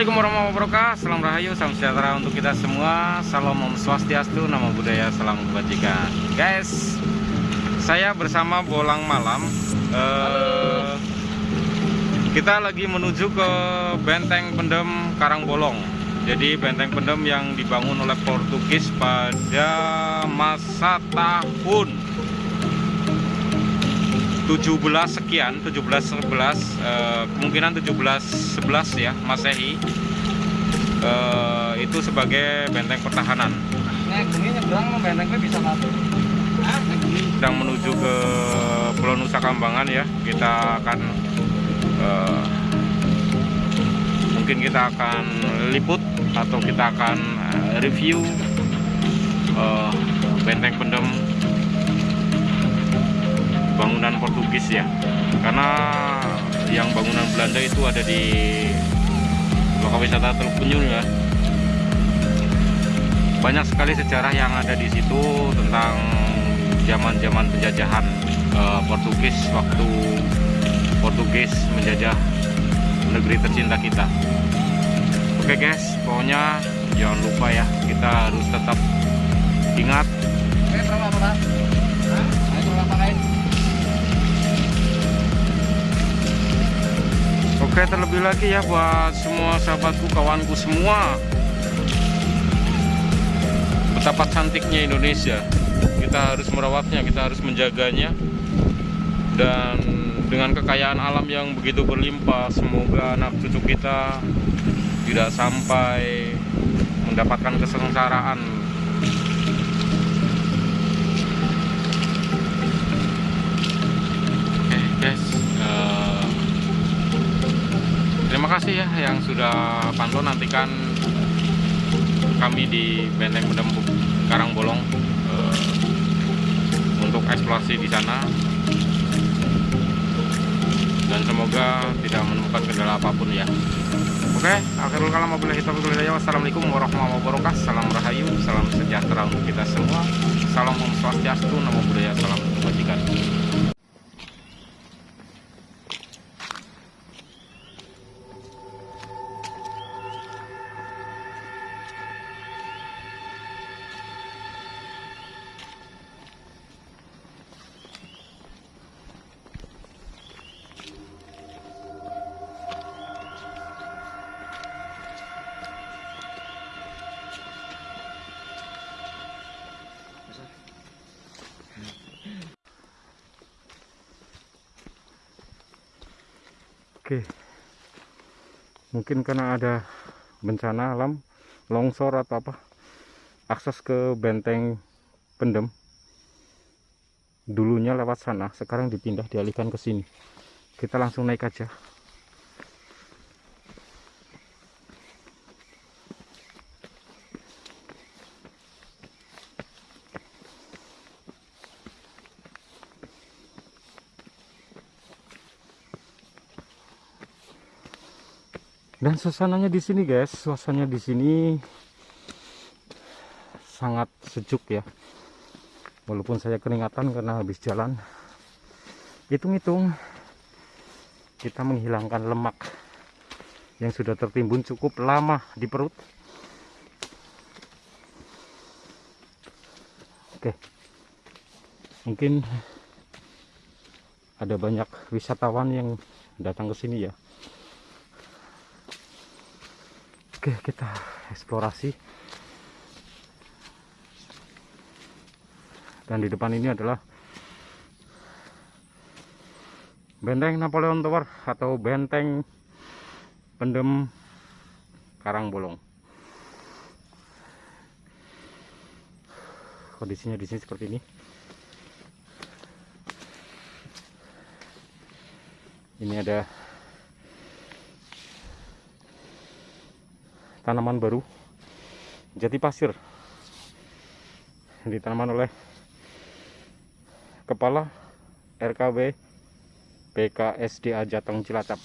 Assalamualaikum warahmatullahi wabarakatuh. Salam Rahayu, salam sejahtera untuk kita semua. Salam Om Swastiastu, nama budaya, salam kebajikan. Guys, saya bersama Bolang Malam. Uh, Kita lagi menuju ke Benteng Pendem Karangbolong Jadi Benteng Pendem yang dibangun oleh Portugis pada masa tahun 17 sekian 17 11 uh, kemungkinan 17 11 ya Masehi. Uh, itu sebagai benteng pertahanan. Sedang menuju ke Pulau Nusa Kambangan ya. Kita akan uh, mungkin kita akan liput atau kita akan uh, review uh, benteng pendem bangunan Portugis ya. Karena yang bangunan Belanda itu ada di lokal wisata Teluk Penyul ya. Banyak sekali sejarah yang ada di situ tentang zaman-zaman penjajahan uh, Portugis waktu Portugis menjajah negeri tercinta kita. Oke guys pokoknya jangan lupa ya kita harus tetap ingat Oke terlebih lagi ya buat semua sahabatku kawanku semua. Betapa cantiknya Indonesia. Kita harus merawatnya, kita harus menjaganya. Dan dengan kekayaan alam yang begitu berlimpah Semoga anak cucu kita tidak sampai mendapatkan kesengsaraan Oke guys uh, Terima kasih ya yang sudah pantau nantikan kami di Benteng Pendembuk Karangbolong uh, untuk eksplorasi di sana dan semoga tidak menemukan kendala apa pun ya. Oke, akhirul kalam Wassalamualaikum warahmatullahi wabarakatuh. Salam rahayu, salam sejahtera untuk kita semua. Salam om swastiastu, namo buddhaya, salam kebajikan. Oke. Mungkin karena ada bencana alam longsor atau apa akses ke benteng pendem dulunya lewat sana sekarang dipindah dialihkan ke sini. Kita langsung naik aja suasananya di sini guys. Suasananya di sini sangat sejuk ya. Walaupun saya keringatan karena habis jalan. Hitung-hitung kita menghilangkan lemak yang sudah tertimbun cukup lama di perut. Oke. Mungkin ada banyak wisatawan yang datang ke sini ya Oke kita eksplorasi. Dan di depan ini adalah benteng Napoleon Tower atau benteng pendem Karangbolong kondisinya di sini seperti ini. Ini ada tanaman baru jati pasir ditanaman oleh kepala RKB PKSDA Jateng Cilacap.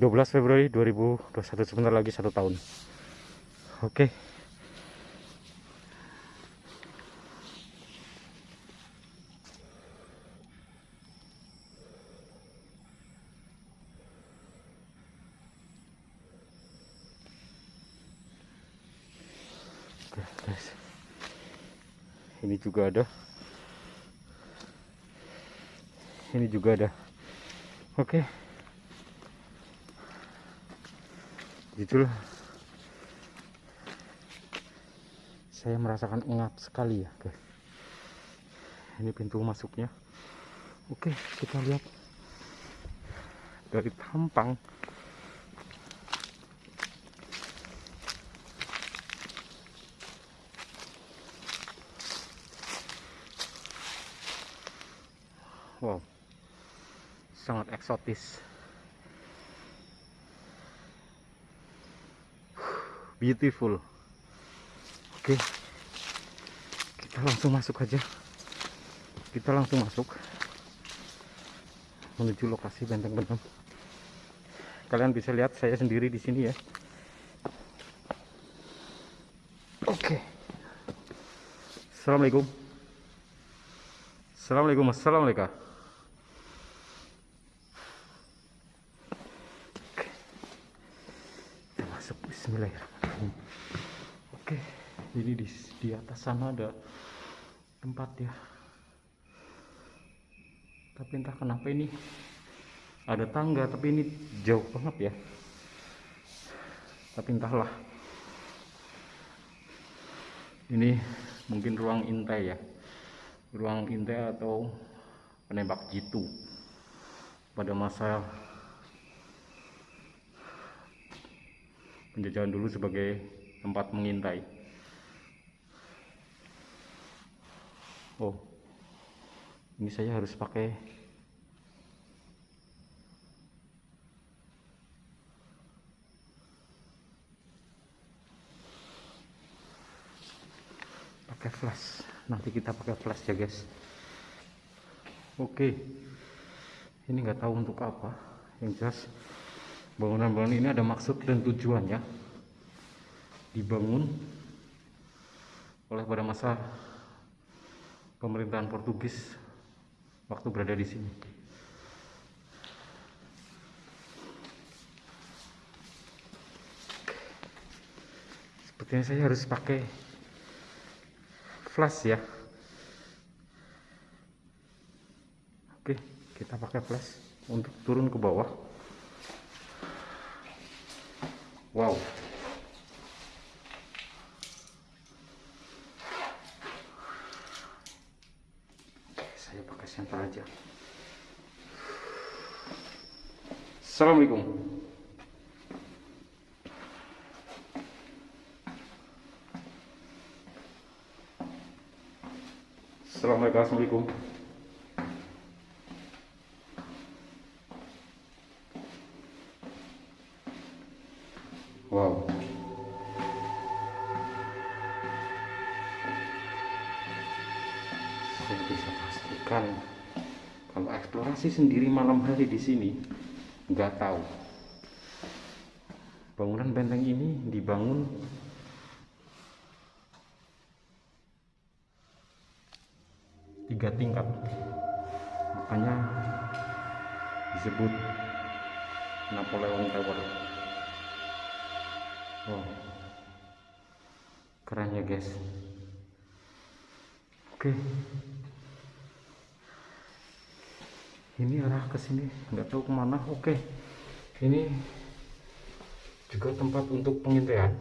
12 Februari 2021 sebentar lagi satu tahun. Oke ini juga ada. Ini juga ada. Oke. Jujur saya merasakan engap sekali ya guys. Ini pintu masuknya. Oke kita lihat dari tampang wow sangat eksotis. Beautiful. Oke. Kita langsung masuk aja. Kita langsung masuk. Menuju lokasi benteng benam kalian bisa lihat saya sendiri di sini ya. Oke. Assalamualaikum. Assalamualaikum assalamualaikum kita masuk Bismillahirrahmanirrahim oke jadi di, di atas sana ada tempat ya. Tapi entah kenapa ini ada tangga tapi ini jauh banget ya. Tapi entahlah. Ini mungkin ruang intai ya. Ruang intai atau penembak jitu pada masa penjajahan dulu sebagai tempat mengintai oh. Ini saya harus pakai pakai flash. Nanti kita pakai flash ya guys. Oke. Ini nggak tahu untuk apa. Yang jelas bangunan-bangunan ini ada maksud dan tujuannya dibangun oleh pada masa pemerintahan Portugis waktu berada di sini. Sepertinya saya harus pakai flash ya. Oke, kita pakai flash untuk turun ke bawah. Wow. saya pakai senter aja Assalamualaikum. Assalamualaikum. Wow. Saya bisa pastikan kalau eksplorasi sendiri malam hari di sini nggak tahu. Bangunan benteng ini dibangun tiga tingkat. Makanya disebut Napoleon Tower. Wow. Keren ya guys. Oke ini arah ke sini. Nggak tahu ke mana. Oke. Ini juga tempat untuk pengintaian.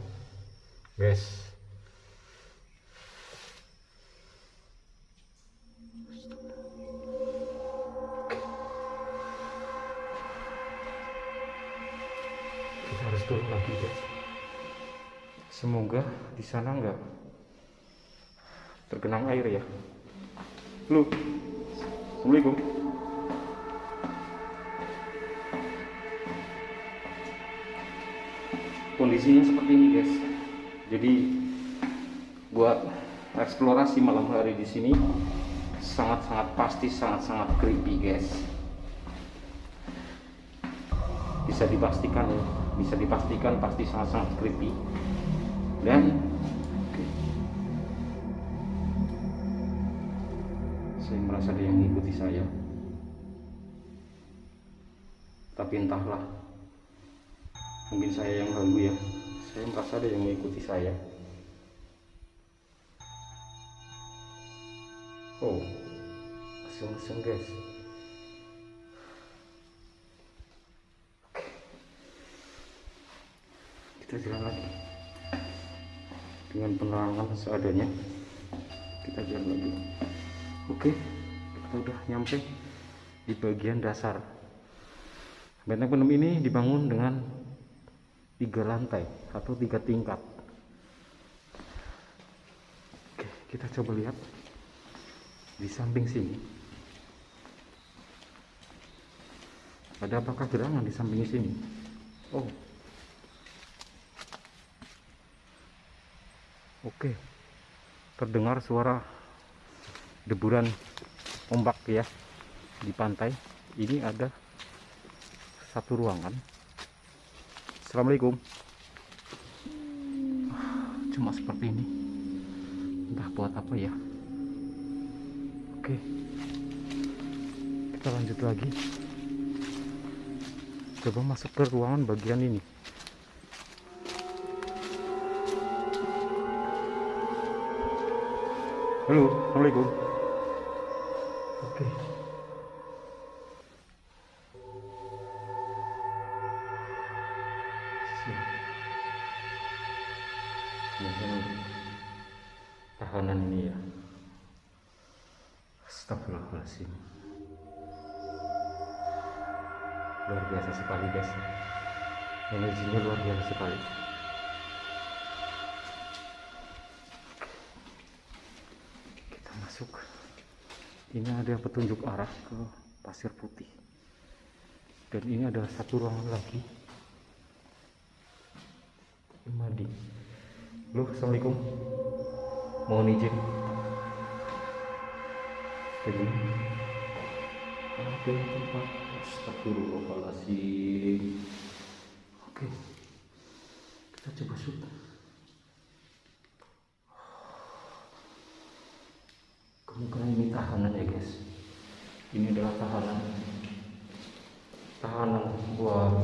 Guys. Kita harus turun lagi guys. Semoga di sana nggak tergenang air ya. Lu. Assalamualaikum kondisinya seperti ini guys. Jadi buat eksplorasi malam hari di sini sangat-sangat pasti sangat-sangat creepy guys. Bisa dipastikan ya bisa dipastikan pasti sangat-sangat creepy. Dan saya merasa ada yang mengikuti saya. Tapi entahlah mungkin saya yang ganggu ya. Saya merasa ada yang mengikuti saya. Oh asing-asing guys. Kita jalan lagi. Dengan penerangan seadanya kita jalan lagi. Oke kita udah nyampe di bagian dasar. Benteng penem ini dibangun dengan tiga lantai atau tiga tingkat. Oke kita coba lihat. Di samping sini ada apakah gerangan di samping sini? Oh. Oke terdengar suara deburan ombak ya di pantai. Ini ada satu ruangan Assalamualaikum. Cuma seperti ini. Entah buat apa ya. Oke. Kita lanjut lagi. Coba masuk ke ruangan bagian ini. Halo assalamualaikum. Oke. Siap. Tahanan ini ya. Astagfirullahaladzim. Luar biasa sekali guys. Energinya luar biasa sekali. Kita masuk. Ini ada petunjuk arah ke pasir putih. Dan ini ada satu ruangan lagi. Mandi Loh, Assalamualaikum. Mohon izin. Jadi ada tempat? Astagfirullahaladzim. Oke. Kita coba shoot kemungkinan ini tahanan ya guys. Ini adalah tahanan. Tahanan buat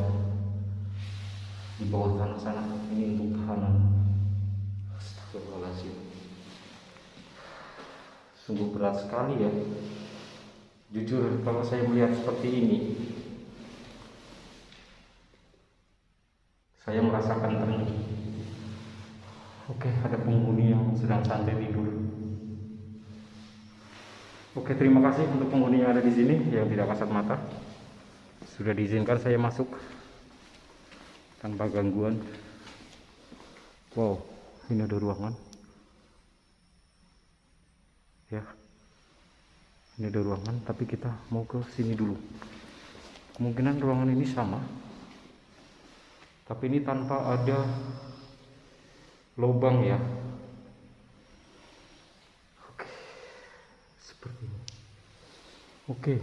di bawah tanah sana. Ini untuk tahanan Astagfirullahaladzim sungguh berat sekali ya. Jujur kalau saya melihat seperti ini saya merasakan tenang oke ada penghuni yang sedang santai tidur. Oke terima kasih untuk penghuni yang ada di sini yang tidak kasat mata. Sudah diizinkan saya masuk tanpa gangguan. Wow ini ada ruangan ya. Ini ada ruangan tapi kita mau ke sini dulu. Kemungkinan ruangan ini sama. Tapi ini tanpa ada lubang ya. Oke. Seperti ini. Oke.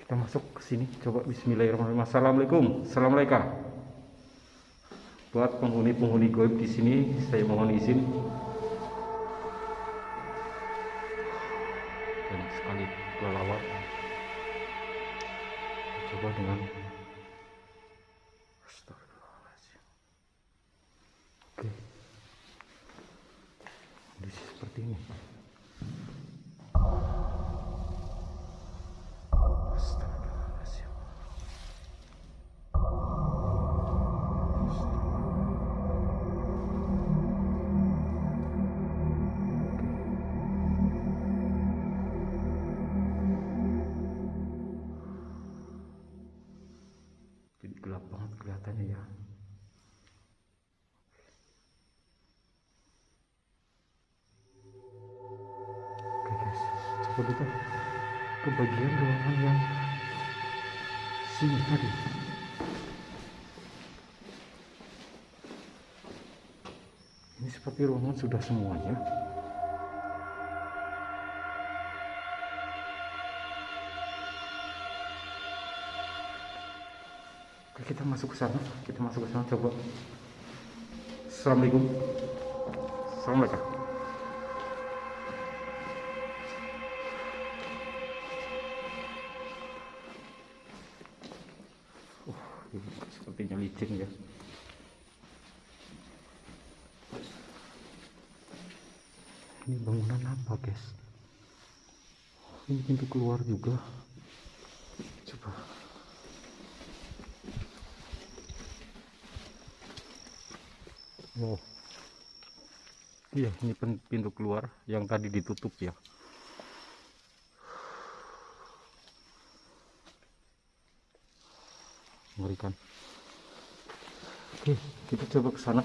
Kita masuk ke sini. Coba Bismillahirrahmanirrahim. Assalamualaikum. Assalamualaikum buat penghuni-penghuni goib di sini saya mohon izin. Banyak sekali kelelawar coba dengan oke. Kondisi seperti ini kita ke bagian ruangan yang sini tadi ini seperti ruangan sudah semuanya Oke, kita masuk ke sana. Kita masuk ke sana coba. Assalamualaikum. Assalamualaikum. Ya. ini bangunan apa guys? Ini pintu keluar juga. Coba. Wow. Iya ini pintu keluar yang tadi ditutup ya. Mengerikan oke kita coba ke sana.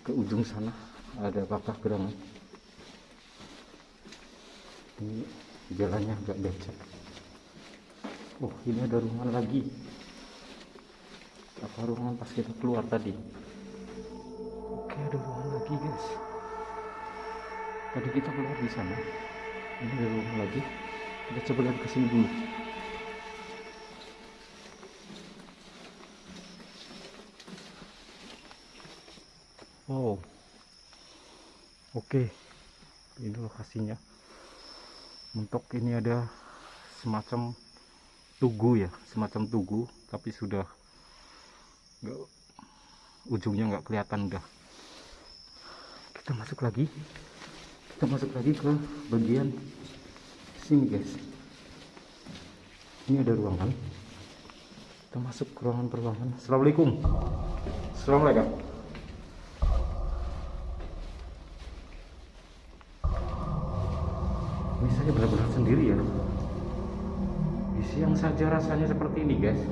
Ke ujung sana. Ada kakak gerangan ini jalannya agak becek. Oh ini ada ruangan lagi. Apa ruangan pas kita keluar tadi? Oke ada ruangan lagi guys. Tadi kita keluar di sana. Ini ada ruangan lagi. Kita coba lihat ke sini dulu wow oke ini lokasinya untuk ini ada semacam tugu ya semacam tugu tapi sudah nggak ujungnya nggak kelihatan udah kita masuk lagi. Kita masuk lagi ke bagian sini guys. Ini ada ruangan. Kita masuk ke ruangan peruangan assalamualaikum. Assalamualaikum saya benar-benar sendiri ya. Di siang saja rasanya seperti ini guys.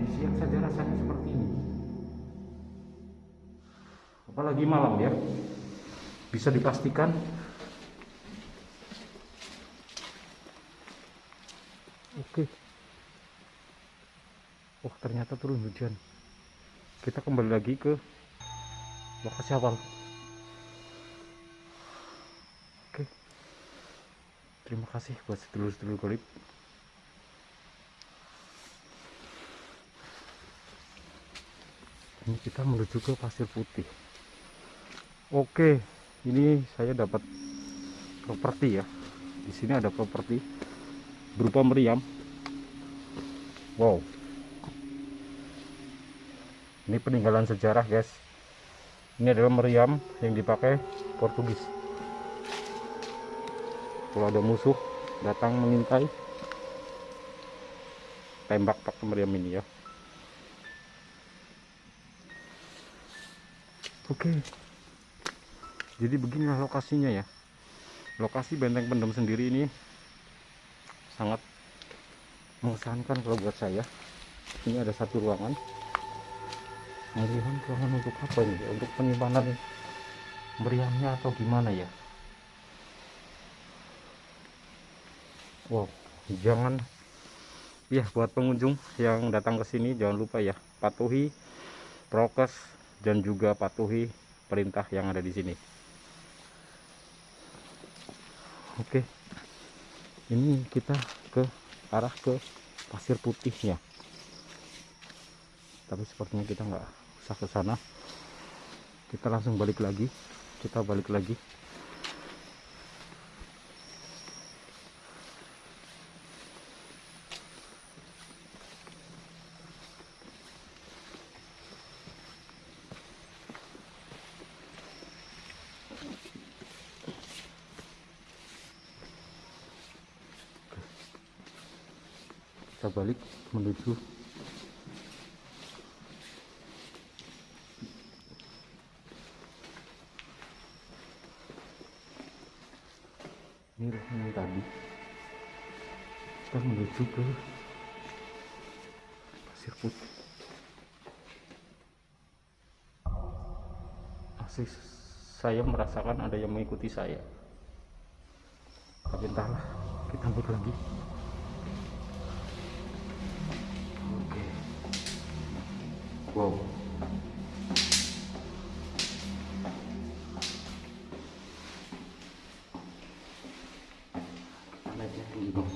Di siang saja rasanya seperti ini. Apalagi malam ya. Bisa dipastikan. Oke. Oh ternyata turun hujan. Kita kembali lagi ke lokasi awal terima kasih buat sedulur-sedulur golip. Ini kita menuju ke pasir putih. Oke ini saya dapat properti ya. Di sini ada properti berupa meriam. Wow. Ini peninggalan sejarah guys. Ini adalah meriam yang dipakai Portugis kalau ada musuh datang mengintai tembak pakai meriam ini ya. Oke. Jadi beginilah lokasinya ya. Lokasi benteng pendem sendiri ini sangat mengesankan kalau buat saya. Ini ada satu ruangan. Meriam ruangan untuk apa ini? Untuk penyimpanan meriamnya atau gimana ya wow jangan. Ya buat pengunjung yang datang ke sini jangan lupa ya patuhi prokes dan juga patuhi perintah yang ada di sini. Oke ini kita ke arah ke pasir putihnya. Tapi sepertinya kita nggak usah ke sana. Kita langsung balik lagi. Kita balik lagi kita balik menuju ini ruangan tadi. Kita menuju ke pasir putih. Masih saya merasakan ada yang mengikuti saya. Tapi entahlah kita balik lagi Oke. Wow. Kita naiknya dulu dong,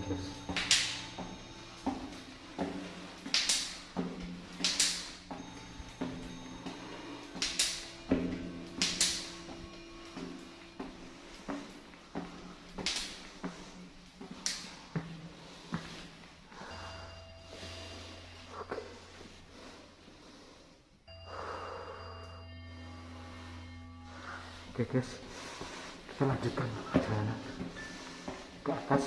oke guys. Kita lanjutkan perjalanan ke atas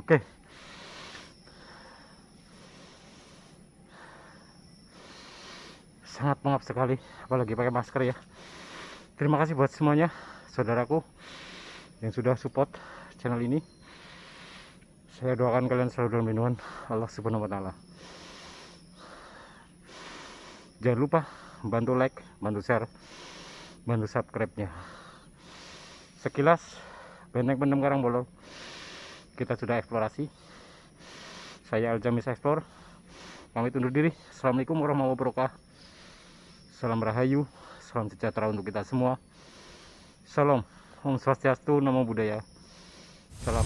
Oke. Sangat pengap sekali, apalagi pakai masker ya. Terima kasih buat semuanya, saudaraku yang sudah support channel ini. Saya doakan kalian selalu dalam lindungan Allah Subhanahu wa taala. Jangan lupa bantu like, bantu share, bantu subscribe-nya. Sekilas Benteng Pendem Karangbolong kita sudah eksplorasi. Saya Aljamis Explore. Pamit undur diri. Assalamualaikum warahmatullahi wabarakatuh. Salam rahayu salam sejahtera untuk kita semua. Salam Om Swastiastu Namo Buddhaya. Salam